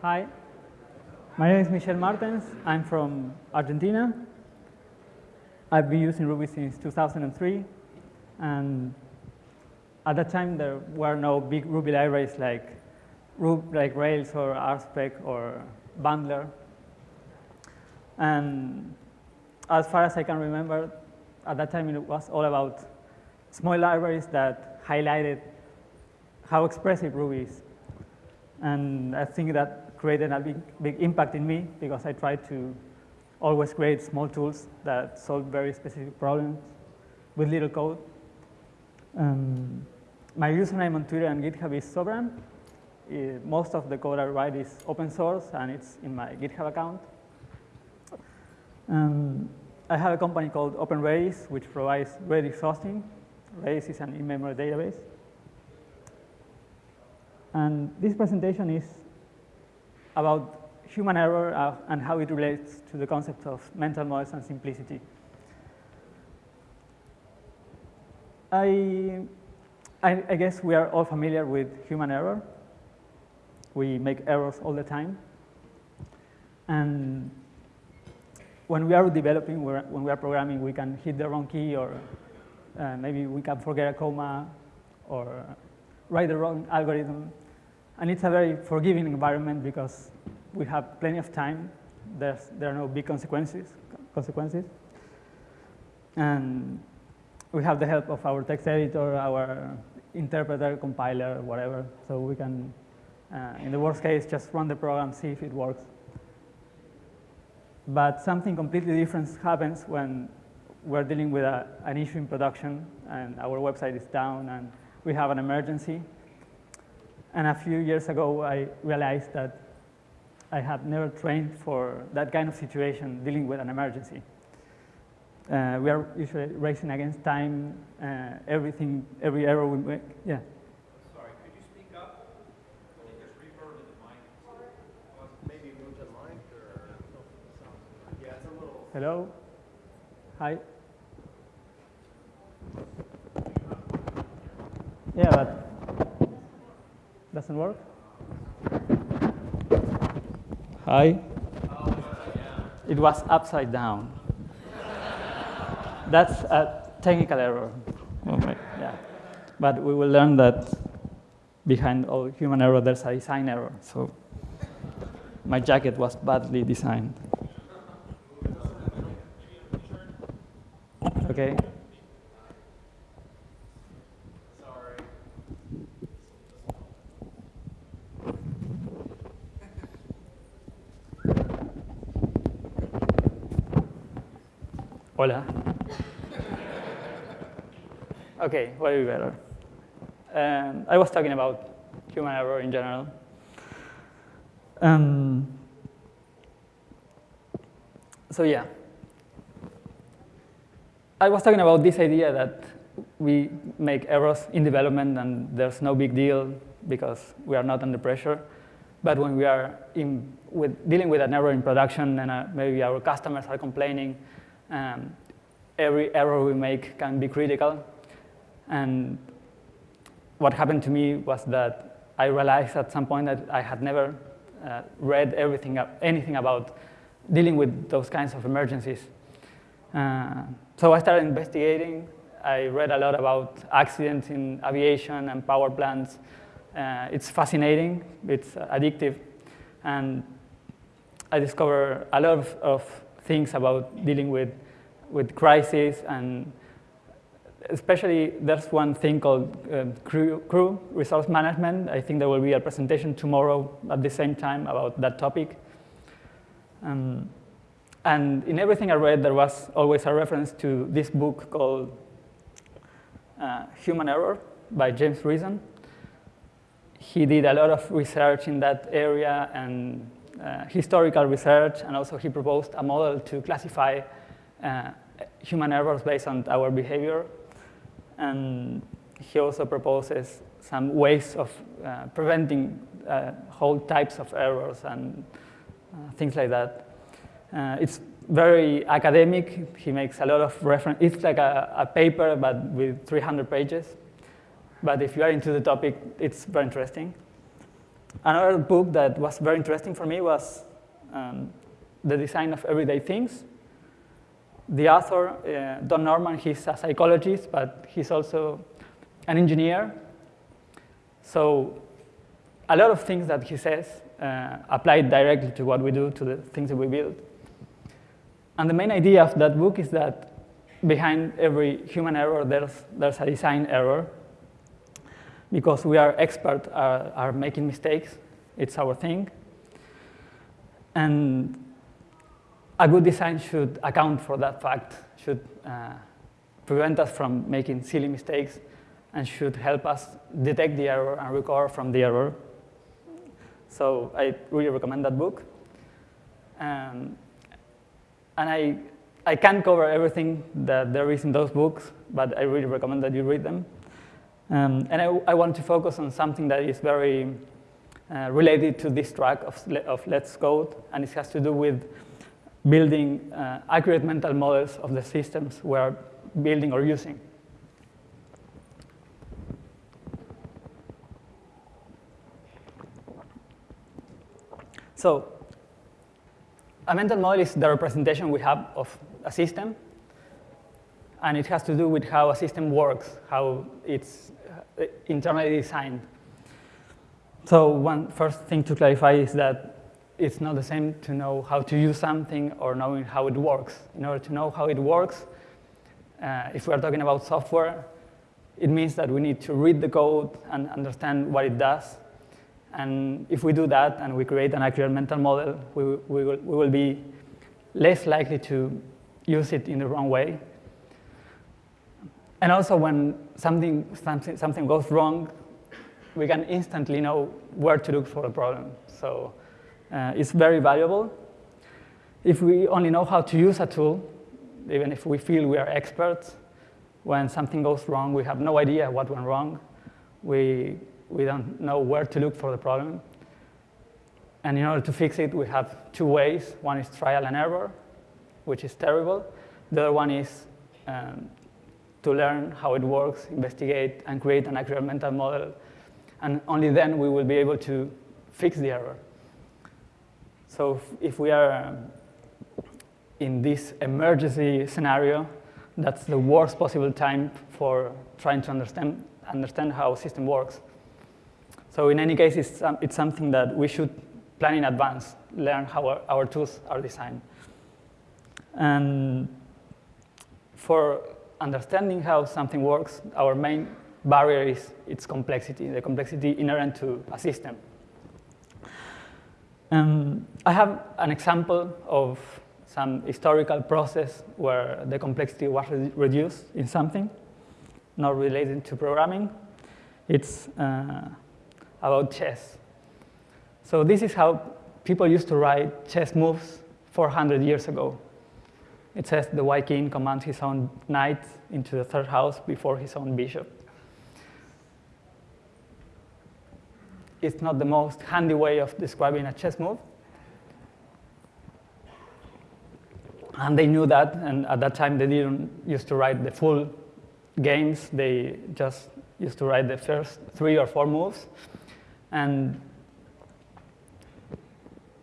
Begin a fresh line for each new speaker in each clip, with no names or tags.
Hi. My name is Michel Martens. I'm from Argentina. I've been using Ruby since 2003. And at that time, there were no big Ruby libraries like, like Rails or RSpec or Bundler. And as far as I can remember, at that time it was all about small libraries that highlighted how expressive Ruby is. And I think that created a big, big impact in me because I tried to always create small tools that solve very specific problems with little code. Um, my username on Twitter and GitHub is soveran. Uh, most of the code I write is open source and it's in my GitHub account. Um, I have a company called OpenRedis, which provides Redis hosting. Redis is an in-memory database. And this presentation is about human error uh, and how it relates to the concept of mental models and simplicity. I, I, I, guess we are all familiar with human error. We make errors all the time. And when we are developing, when we are programming, we can hit the wrong key or uh, maybe we can forget a comma or write the wrong algorithm. And it's a very forgiving environment because we have plenty of time. There's, there are no big consequences. consequences. And we have the help of our text editor, our interpreter, compiler, whatever. So we can, uh, in the worst case, just run the program, see if it works. But something completely different happens when we're dealing with a, an issue in production and our website is down and we have an emergency. And a few years ago, I realized that I had never trained for that kind of situation, dealing with an emergency. Uh, we are usually racing against time, uh, everything, every error we make, yeah.
Sorry, could you speak up? Reverb in the mic. Maybe move the mic or, yeah, it's a little.
Hello? Hi? Yeah, but doesn't work? Hi? It was upside down. That's a technical error.
Oh okay.
Yeah. But we will learn that behind all human error, there's a design error. So my jacket was badly designed. Okay.
Sorry.
Hola. Okay, be better? Um, I was talking about human error in general. Um, so yeah, I was talking about this idea that we make errors in development and there's no big deal because we are not under pressure. But when we are in, with, dealing with an error in production and uh, maybe our customers are complaining, um, every error we make can be critical. And what happened to me was that I realized at some point that I had never uh, read everything, anything about dealing with those kinds of emergencies. Uh, so I started investigating. I read a lot about accidents in aviation and power plants. Uh, it's fascinating, it's addictive, and I discovered a lot of, of things about dealing with, with crises and especially there's one thing called uh, crew, crew, resource management. I think there will be a presentation tomorrow at the same time about that topic. Um, and in everything I read, there was always a reference to this book called uh, Human Error by James Reason. He did a lot of research in that area and uh, historical research, and also he proposed a model to classify uh, human errors based on our behavior and he also proposes some ways of uh, preventing uh, whole types of errors and uh, things like that. Uh, it's very academic. He makes a lot of reference. It's like a, a, paper, but with 300 pages. But if you are into the topic, it's very interesting. Another book that was very interesting for me was um, The Design of Everyday Things. The author, uh, Don Norman, he's a psychologist, but he's also an engineer. So a lot of things that he says uh, apply directly to what we do, to the things that we build. And the main idea of that book is that behind every human error, there's, there's a design error. Because we are experts are, are making mistakes, it's our thing. And a good design should account for that fact, should uh, prevent us from making silly mistakes, and should help us detect the error and recover from the error. So I really recommend that book. Um, and I, I can't cover everything that there is in those books, but I really recommend that you read them. Um, and I, I, want to focus on something that is very uh, related to this track of, of Let's Code, and it has to do with building uh, accurate mental models of the systems we're building or using. So a mental model is the representation we have of a system, and it has to do with how a system works, how it's uh, internally designed. So one first thing to clarify is that it's not the same to know how to use something or knowing how it works. In order to know how it works, uh, if we're talking about software, it means that we need to read the code and understand what it does and if we do that and we create an accurate mental model, we, we, will, we will be less likely to use it in the wrong way. And also when something, something, something goes wrong, we can instantly know where to look for the problem. So uh, it's very valuable. If we only know how to use a tool, even if we feel we are experts, when something goes wrong, we have no idea what went wrong. We we don't know where to look for the problem. And in order to fix it, we have two ways. One is trial and error, which is terrible. The other one is um, to learn how it works, investigate, and create an accurate mental model. And only then we will be able to fix the error. So if, we are um, in this emergency scenario, that's the worst possible time for trying to understand, understand how a system works. So in any case, it's, um, it's something that we should plan in advance, learn how our, our tools are designed. And for understanding how something works, our main barrier is its complexity, the complexity inherent to a system. Um, I have an example of some historical process where the complexity was re reduced in something, not related to programming. It's uh, about chess. So this is how people used to write chess moves 400 years ago. It says the white king commands his own knight into the third house before his own bishop. It's not the most handy way of describing a chess move. And they knew that, and at that time they didn't used to write the full games. They just used to write the first three or four moves. And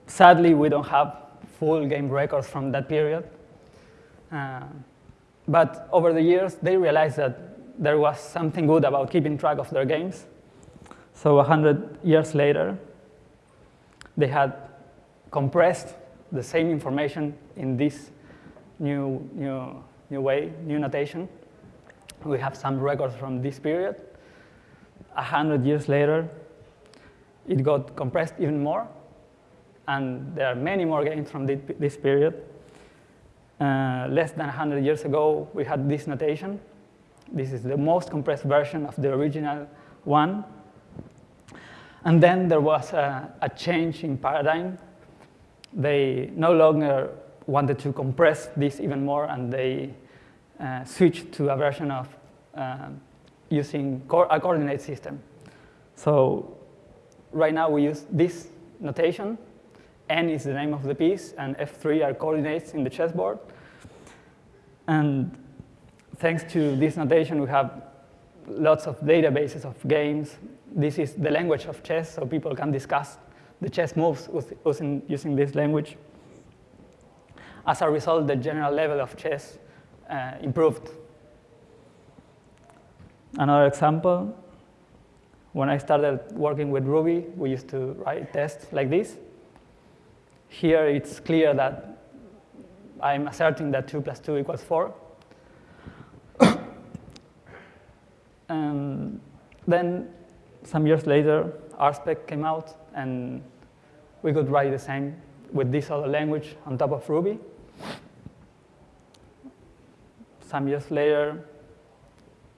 sadly, we don't have full game records from that period. Uh, but over the years, they realized that there was something good about keeping track of their games. So 100 years later, they had compressed the same information in this new, new, new way, new notation. We have some records from this period. 100 years later, it got compressed even more. And there are many more games from this period. Uh, less than 100 years ago, we had this notation. This is the most compressed version of the original one. And then there was a, a change in paradigm. They no longer wanted to compress this even more, and they uh, switched to a version of uh, using co a coordinate system. So right now we use this notation. N is the name of the piece, and F3 are coordinates in the chessboard. And thanks to this notation, we have lots of databases of games. This is the language of chess, so people can discuss the chess moves using, using this language. As a result, the general level of chess uh, improved. Another example, when I started working with Ruby, we used to write tests like this. Here it's clear that I'm asserting that 2 plus 2 equals 4. and then some years later, RSpec came out, and we could write the same with this other language on top of Ruby. Some years later,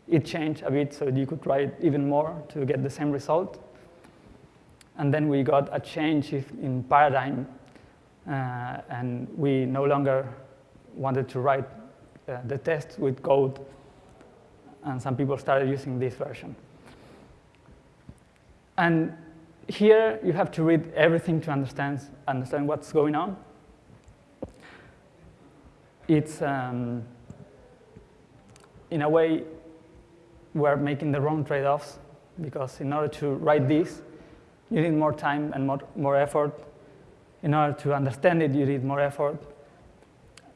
it changed a bit so you could write even more to get the same result. And then we got a change in paradigm, uh, and we no longer wanted to write uh, the test with code, and some people started using this version. And here you have to read everything to understand, understand what's going on. It's, um, in a way, we're making the wrong trade-offs because in order to write this, you need more time and more, more effort. In order to understand it, you need more effort.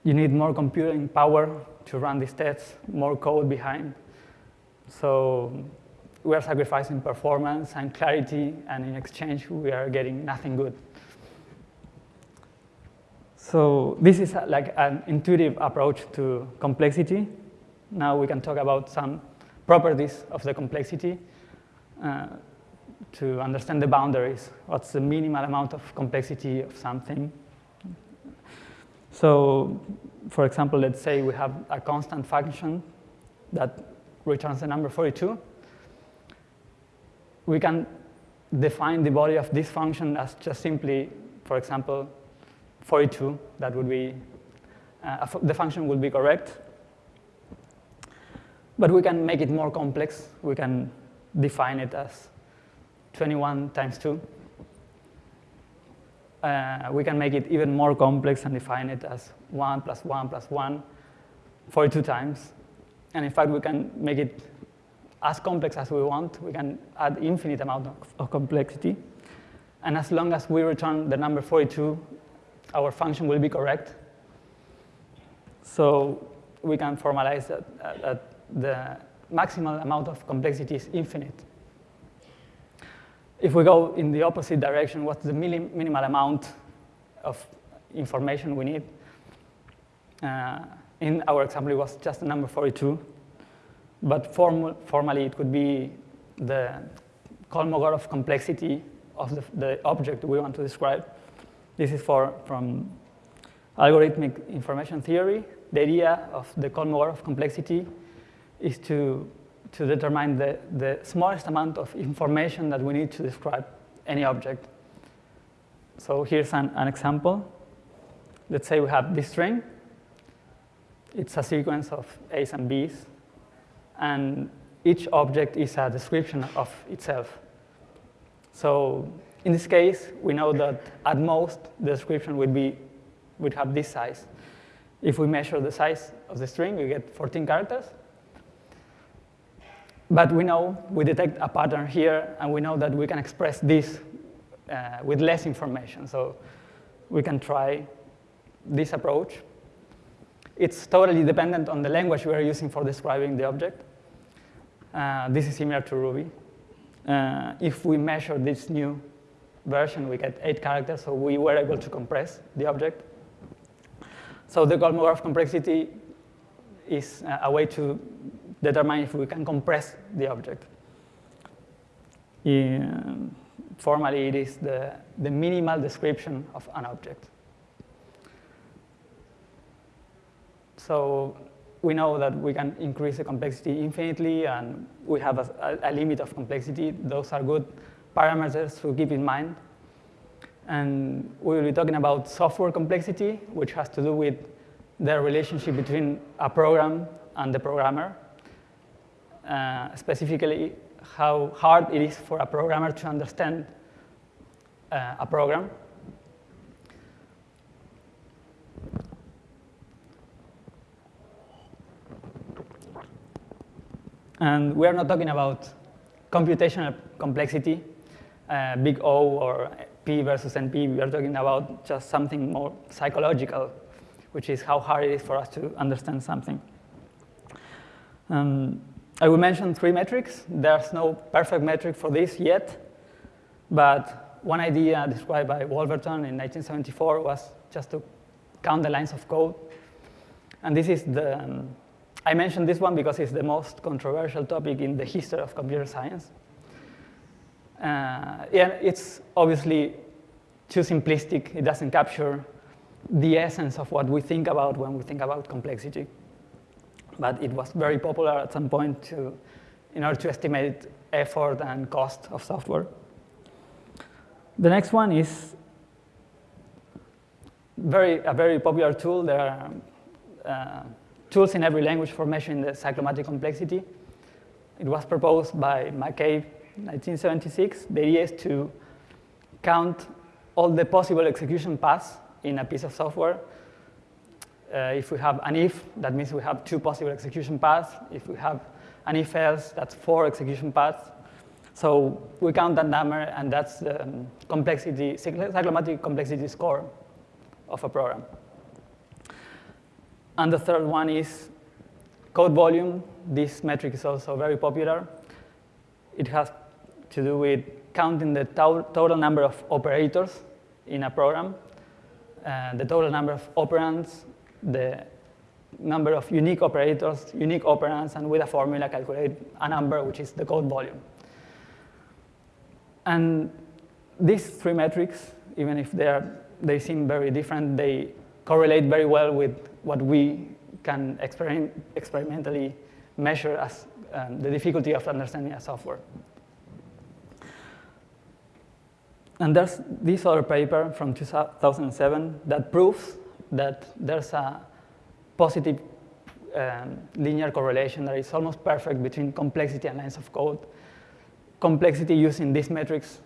You need more computing power to run these tests, more code behind. So we are sacrificing performance and clarity, and in exchange, we are getting nothing good. So this is like an intuitive approach to complexity. Now we can talk about some properties of the complexity uh, to understand the boundaries. What's the minimal amount of complexity of something? So for example, let's say we have a constant function that returns the number 42 we can define the body of this function as just simply, for example, 42. That would be, uh, the function would be correct. But we can make it more complex. We can define it as 21 times 2. Uh, we can make it even more complex and define it as 1 plus 1 plus 1 42 times. And in fact, we can make it as complex as we want. We can add infinite amount of, of complexity. And as long as we return the number 42, our function will be correct. So we can formalize that, that the maximal amount of complexity is infinite. If we go in the opposite direction, what's the minimal amount of information we need? Uh, in our example, it was just the number 42. But form formally, it could be the Kolmogorov complexity of the, the, object we want to describe. This is for, from algorithmic information theory. The idea of the Kolmogorov complexity is to, to determine the, the smallest amount of information that we need to describe any object. So here's an, an example. Let's say we have this string. It's a sequence of A's and B's and each object is a description of itself. So in this case, we know that at most the description would, be, would have this size. If we measure the size of the string, we get 14 characters. But we know, we detect a pattern here, and we know that we can express this uh, with less information. So we can try this approach. It's totally dependent on the language we are using for describing the object. Uh, this is similar to Ruby. Uh, if we measure this new version, we get eight characters, so we were able to compress the object. So the Kolmogorov complexity is a way to determine if we can compress the object. Formally, it is the, the minimal description of an object. So we know that we can increase the complexity infinitely, and we have a, a, limit of complexity. Those are good parameters to keep in mind. And we will be talking about software complexity, which has to do with the relationship between a program and the programmer. Uh, specifically, how hard it is for a programmer to understand uh, a program. And we are not talking about computational complexity, uh, big O or P versus NP. We are talking about just something more psychological, which is how hard it is for us to understand something. Um, I will mention three metrics. There's no perfect metric for this yet, but one idea described by Wolverton in 1974 was just to count the lines of code. And this is the, um, I mentioned this one because it's the most controversial topic in the history of computer science. Uh, yeah, it's obviously too simplistic. It doesn't capture the essence of what we think about when we think about complexity. But it was very popular at some point to, in order to estimate effort and cost of software. The next one is very, a very popular tool. There are uh, tools in every language for measuring the cyclomatic complexity. It was proposed by McCabe in 1976. The idea is to count all the possible execution paths in a piece of software. Uh, if we have an if, that means we have two possible execution paths. If we have an if else, that's four execution paths. So we count that number, and that's the um, complexity, cyclomatic complexity score of a program. And the third one is code volume. This metric is also very popular. It has to do with counting the to total number of operators in a program, uh, the total number of operands, the number of unique operators, unique operands, and with a formula calculate a number, which is the code volume. And these three metrics, even if they, are, they seem very different, they correlate very well with what we can experiment, experimentally measure as um, the difficulty of understanding a software. And there's this other paper from 2007 that proves that there's a positive um, linear correlation that is almost perfect between complexity and lines of code complexity using these metrics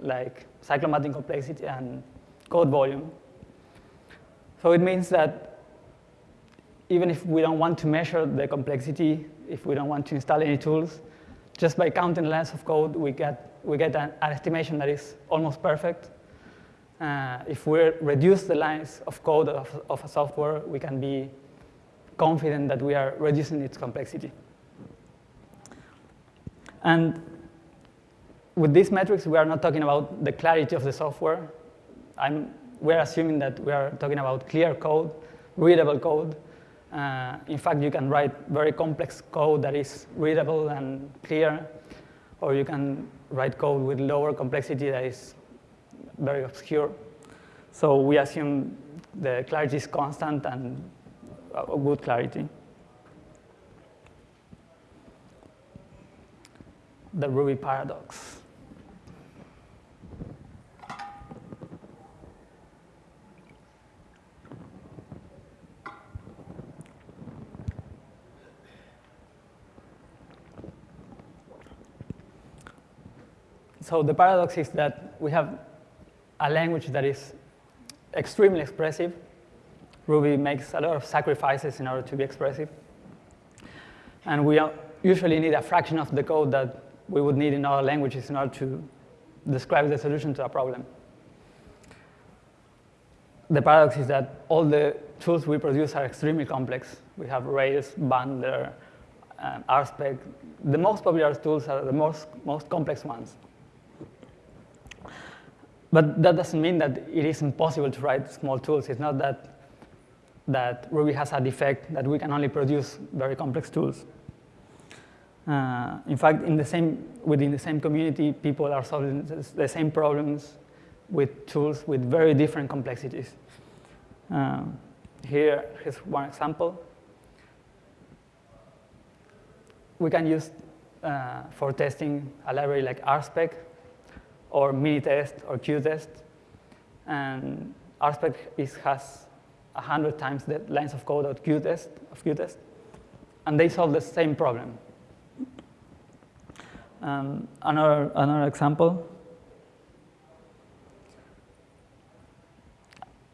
like cyclomatic complexity and code volume. So it means that even if we don't want to measure the complexity, if we don't want to install any tools, just by counting lines of code, we get, we get an, an estimation that is almost perfect. Uh, if we reduce the lines of code of, of a software, we can be confident that we are reducing its complexity. And with these metrics, we are not talking about the clarity of the software. I'm, we're assuming that we are talking about clear code, readable code. Uh, in fact, you can write very complex code that is readable and clear, or you can write code with lower complexity that is very obscure. So we assume the clarity is constant and a good clarity. The Ruby paradox. so the paradox is that we have a language that is extremely expressive. Ruby makes a lot of sacrifices in order to be expressive. And we usually need a fraction of the code that we would need in other languages in order to describe the solution to a problem. The paradox is that all the tools we produce are extremely complex. We have Rails, Bundler, um, RSpec. The most popular tools are the most, most complex ones. But that doesn't mean that it is impossible to write small tools. It's not that, that Ruby has a defect that we can only produce very complex tools. Uh, in fact, in the same, within the same community, people are solving the same problems with tools with very different complexities. Uh, here, here's one example. We can use, uh, for testing, a library like RSpec or Minitest or Cutest. And RSpec is, has 100 times the lines of code of Cutest, of Cutest. And they solve the same problem. Um, another, another example.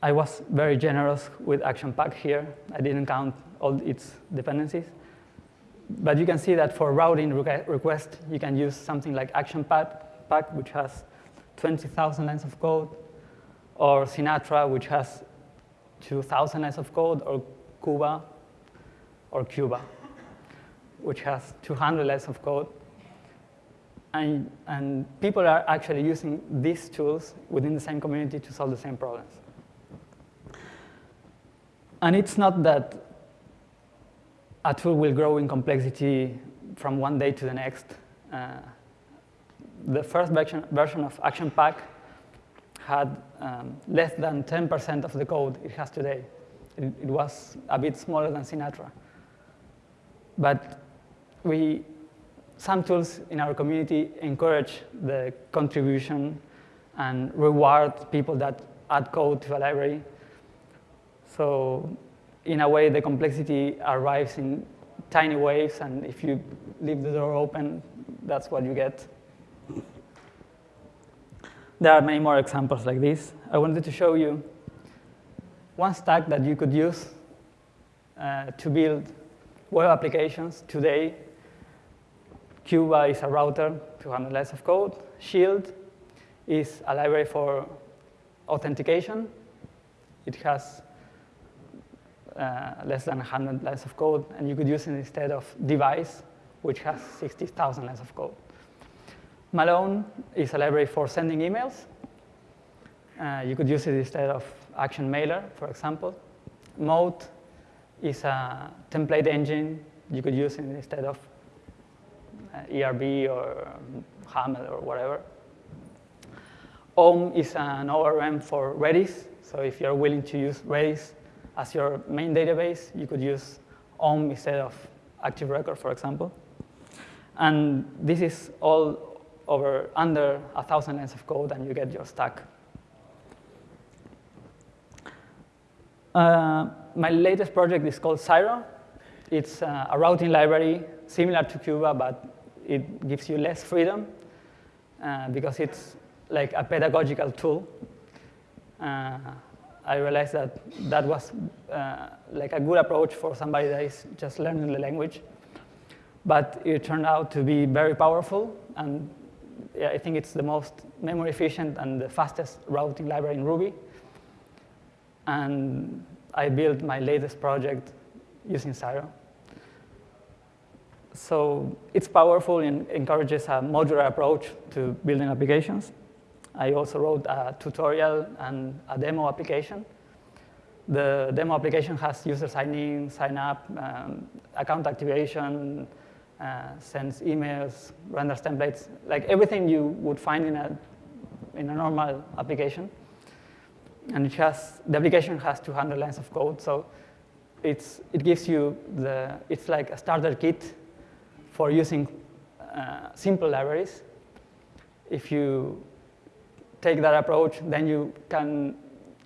I was very generous with ActionPack here. I didn't count all its dependencies. but you can see that for routing request, you can use something like Action Pack, which has 20,000 lines of code, or Sinatra, which has 2,000 lines of code, or Cuba, or Cuba, which has 200 lines of code. And, and people are actually using these tools within the same community to solve the same problems. And it's not that a tool will grow in complexity from one day to the next. Uh, the first version, version of Action Pack had um, less than 10% of the code it has today. It, it, was a bit smaller than Sinatra. But we, some tools in our community encourage the contribution and reward people that add code to a library. So in a way, the complexity arrives in tiny waves, and if you leave the door open, that's what you get. There are many more examples like this. I wanted to show you one stack that you could use uh, to build web applications today. Cuba is a router, to 200 lines of code. Shield is a library for authentication. It has uh, less than 100 lines of code, and you could use it instead of Devise, which has 60,000 lines of code. Malone is a library for sending emails. Uh, you could use it instead of Action Mailer, for example. Mote is a template engine. You could use it instead of uh, ERB or Haml or whatever. Ohm is an ORM for Redis. So if you're willing to use Redis as your main database, you could use Ohm instead of Active Record, for example. And this is all over under a 1,000 lines of code, and you get your stack. Uh, my latest project is called Syro. It's uh, a routing library similar to Cuba, but it gives you less freedom uh, because it's like a pedagogical tool. Uh, I realized that that was uh, like a good approach for somebody that is just learning the language. But it turned out to be very powerful, and yeah, I think it's the most memory efficient and the fastest routing library in Ruby. And I built my latest project using Syro. So it's powerful and encourages a modular approach to building applications. I also wrote a tutorial and a demo application. The demo application has user sign in, sign up, um, account activation, uh, sends emails, renders templates, like everything you would find in a, in a normal application. And it has, the application has 200 lines of code, so it's, it gives you the, it's like a starter kit for using uh, simple libraries. If you take that approach, then you can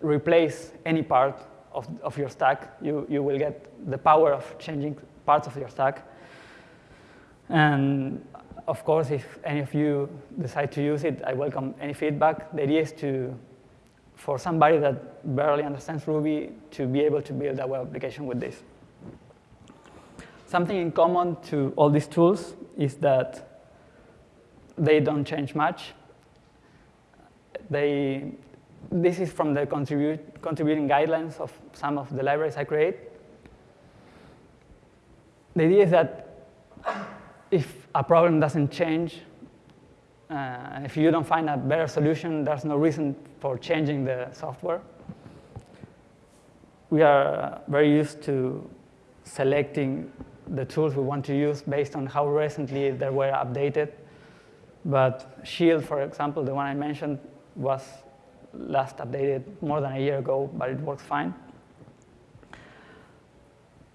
replace any part of, of your stack. You, you will get the power of changing parts of your stack. And of course, if any of you decide to use it, I welcome any feedback. The idea is to, for somebody that barely understands Ruby, to be able to build a web application with this. Something in common to all these tools is that they don't change much they, this is from the contribute, contributing guidelines of some of the libraries I create. The idea is that if a problem doesn't change, uh, if you don't find a better solution, there's no reason for changing the software. We are very used to selecting the tools we want to use based on how recently they were updated. But Shield, for example, the one I mentioned, was last updated more than a year ago, but it works fine.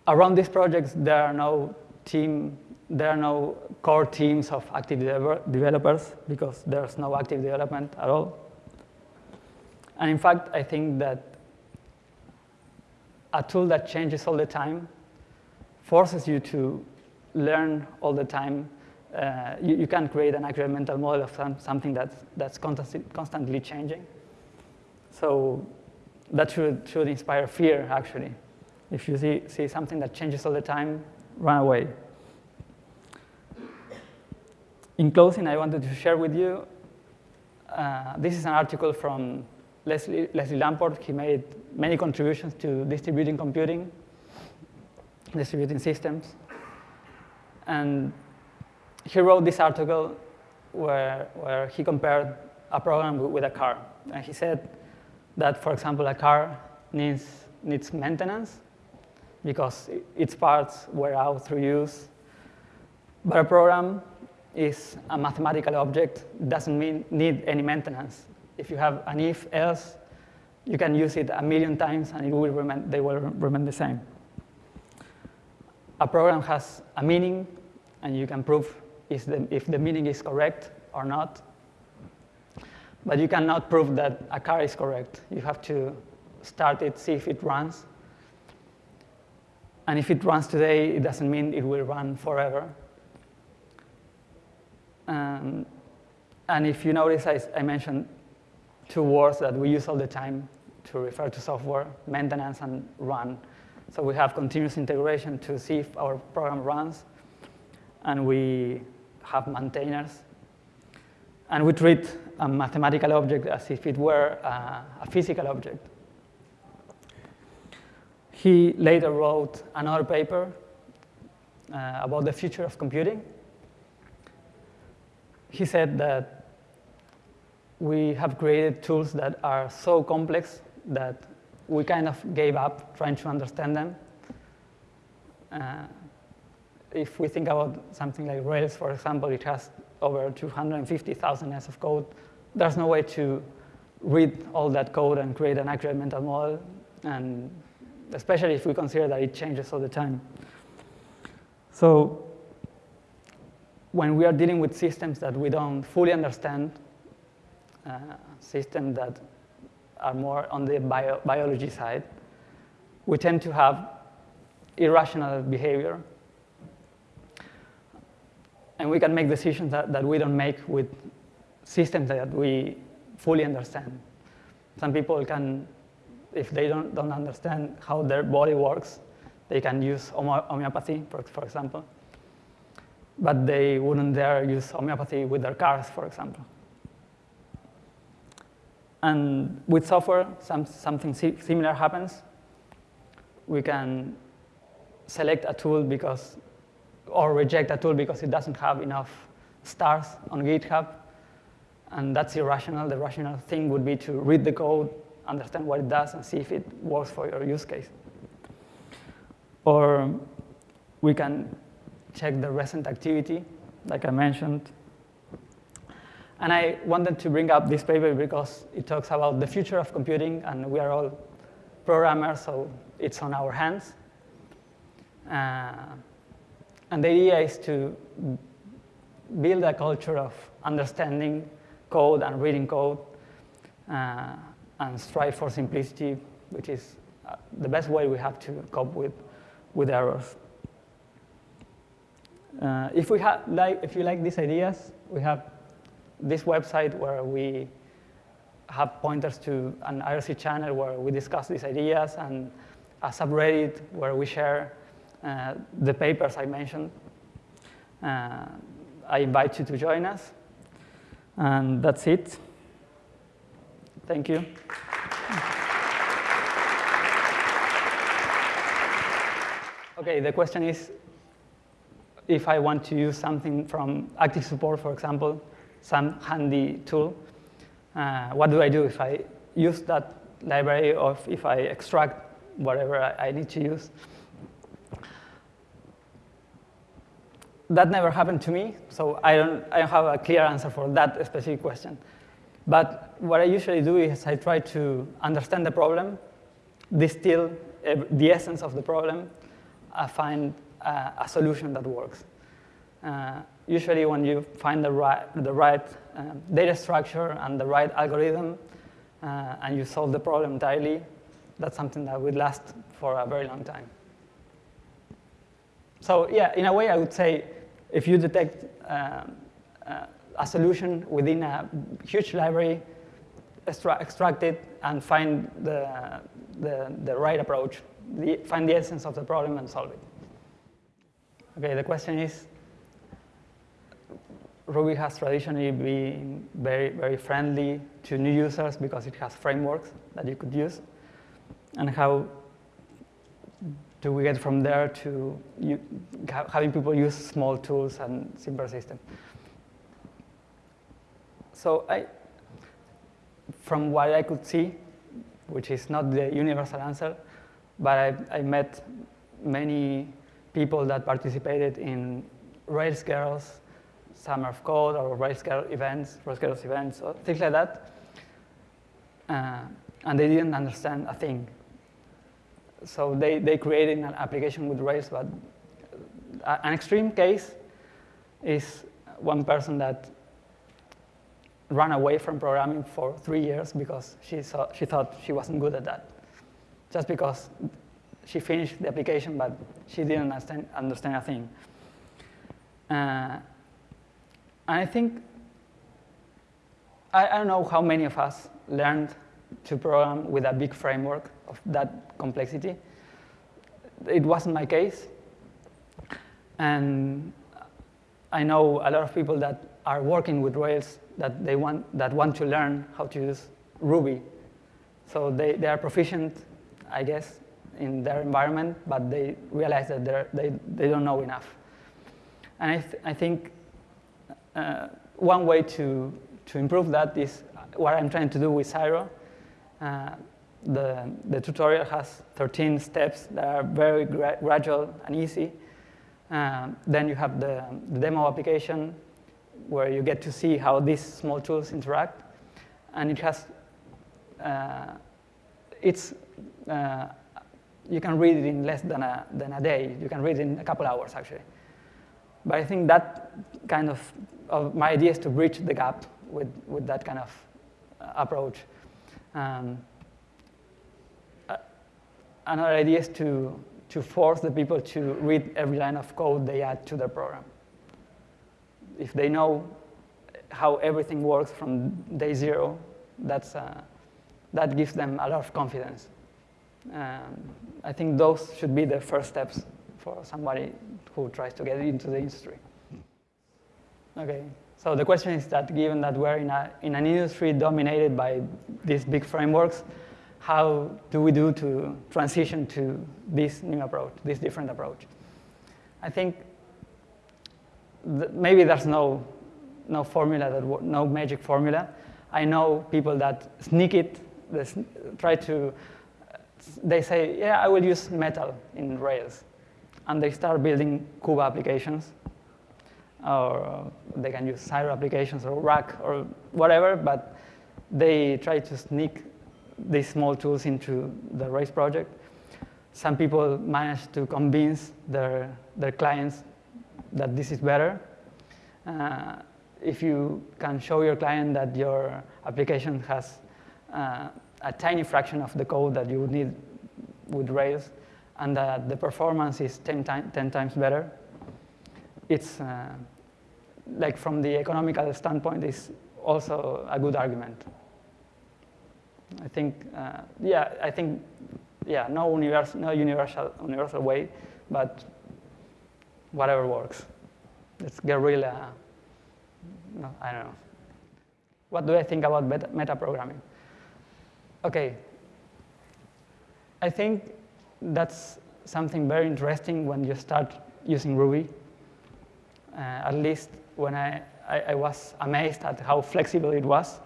Around these projects, there are no team, there are no core teams of active developers because there's no active development at all. And in fact, I think that a tool that changes all the time forces you to learn all the time uh, you, you can create an accurate mental model of some, something that's, that's constantly, constantly changing. So that should, should inspire fear, actually. If you see, see something that changes all the time, run away. In closing, I wanted to share with you, uh, this is an article from Leslie, Leslie Lamport. He made many contributions to distributing computing, distributing systems. And he wrote this article where, where he compared a program with a car. And he said that, for example, a car needs, needs maintenance because its parts wear out through use. But a program is a mathematical object, doesn't mean, need any maintenance. If you have an if, else, you can use it a million times and it will remain, they will remain the same. A program has a meaning, and you can prove the, if the meaning is correct or not. But you cannot prove that a car is correct. You have to start it, see if it runs. And if it runs today, it doesn't mean it will run forever. Um, and if you notice, I, I, mentioned two words that we use all the time to refer to software, maintenance and run. So we have continuous integration to see if our program runs, and we have maintainers. And we treat a mathematical object as if it were a, a physical object. He later wrote another paper uh, about the future of computing, he said that we have created tools that are so complex that we kind of gave up trying to understand them. Uh, if we think about something like Rails, for example, it has over 250,000 lines of code. There's no way to read all that code and create an accurate mental model, and especially if we consider that it changes all the time. So when we are dealing with systems that we don't fully understand, uh, systems that are more on the bio biology side, we tend to have irrational behavior. And we can make decisions that, that we don't make with systems that we fully understand. Some people can, if they don't, don't understand how their body works, they can use homeopathy, for, for example but they wouldn't dare use homeopathy with their cars, for example. And with software, some, something similar happens. We can select a tool because, or reject a tool because it doesn't have enough stars on GitHub, and that's irrational. The rational thing would be to read the code, understand what it does, and see if it works for your use case. Or we can check the recent activity, like I mentioned. And I wanted to bring up this paper because it talks about the future of computing, and we are all programmers, so it's on our hands. Uh, and the idea is to build a culture of understanding code and reading code uh, and strive for simplicity, which is uh, the best way we have to cope with, with errors. Uh, if, we have, like, if you like these ideas, we have this website where we have pointers to an IRC channel where we discuss these ideas and a subreddit where we share uh, the papers I mentioned. Uh, I invite you to join us. And that's it. Thank you. Okay, the question is, if I want to use something from active support, for example, some handy tool, uh, what do I do if I use that library or if I extract whatever I, I need to use? That never happened to me, so I don't, I don't have a clear answer for that specific question. But what I usually do is I try to understand the problem, distill the essence of the problem, I find uh, a solution that works. Uh, usually when you find the right, the right um, data structure and the right algorithm uh, and you solve the problem entirely, that's something that would last for a very long time. So yeah, in a way I would say if you detect um, uh, a solution within a huge library, extra extract it and find the, the, the right approach, the, find the essence of the problem and solve it. Okay, the question is, Ruby has traditionally been very, very friendly to new users because it has frameworks that you could use. And how do we get from there to you, having people use small tools and simple systems? So I, from what I could see, which is not the universal answer, but I, I met many people that participated in Rails Girls, Summer of Code, or Rails Girls events, Rails Girls events, or things like that. Uh, and they didn't understand a thing. So they, they created an application with Rails, but an extreme case is one person that ran away from programming for three years because she, saw, she thought she wasn't good at that. Just because she finished the application, but she didn't understand, understand a thing. Uh, and I think, I, I don't know how many of us learned to program with a big framework of that complexity. It wasn't my case. And I know a lot of people that are working with Rails that they want, that want to learn how to use Ruby. So they, they are proficient, I guess, in their environment, but they realize that they, they don't know enough. And I, th I think uh, one way to, to improve that is what I'm trying to do with Syro. Uh, the, the tutorial has 13 steps that are very gra gradual and easy. Uh, then you have the, the demo application where you get to see how these small tools interact. And it has, uh, it's, uh, you can read it in less than a, than a day. You can read it in a couple hours, actually. But I think that kind of, of my idea is to bridge the gap with, with that kind of uh, approach. Um, another idea is to, to force the people to read every line of code they add to their program if they know how everything works from day zero, that's, uh, that gives them a lot of confidence. Um, I think those should be the first steps for somebody who tries to get into the industry. Okay, so the question is that given that we're in, a, in an industry dominated by these big frameworks, how do we do to transition to this new approach, this different approach? I think maybe there's no, no formula, that no magic formula. I know people that sneak it, try to, they say, yeah, I will use metal in Rails. And they start building Cuba applications. Or they can use Syro applications or Rack or whatever, but they try to sneak these small tools into the Rails project. Some people manage to convince their, their clients that this is better. Uh, if you can show your client that your application has uh, a tiny fraction of the code that you would need with Rails, and that the performance is 10, 10 times better, it's uh, like from the economical standpoint, is also a good argument. I think, uh, yeah, I think, yeah, no, universal, no universal, universal way, but whatever works. It's guerrilla, no, I don't know. What do I think about meta programming? Okay, I think that's something very interesting when you start using Ruby. Uh, at least when I, I, I, was amazed at how flexible it was.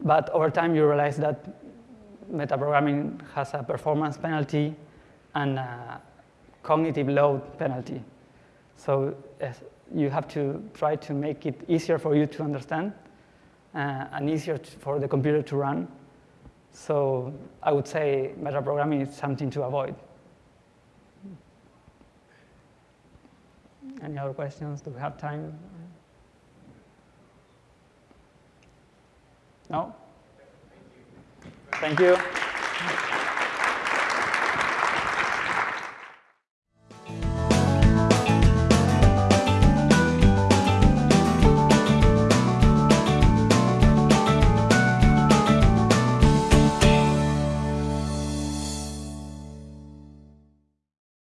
But over time, you realize that metaprogramming has a performance penalty and a cognitive load penalty. So you have to try to make it easier for you to understand uh, and easier for the computer to run. So I would say metaprogramming is something to avoid. Any other questions? Do we have time? No? Thank you.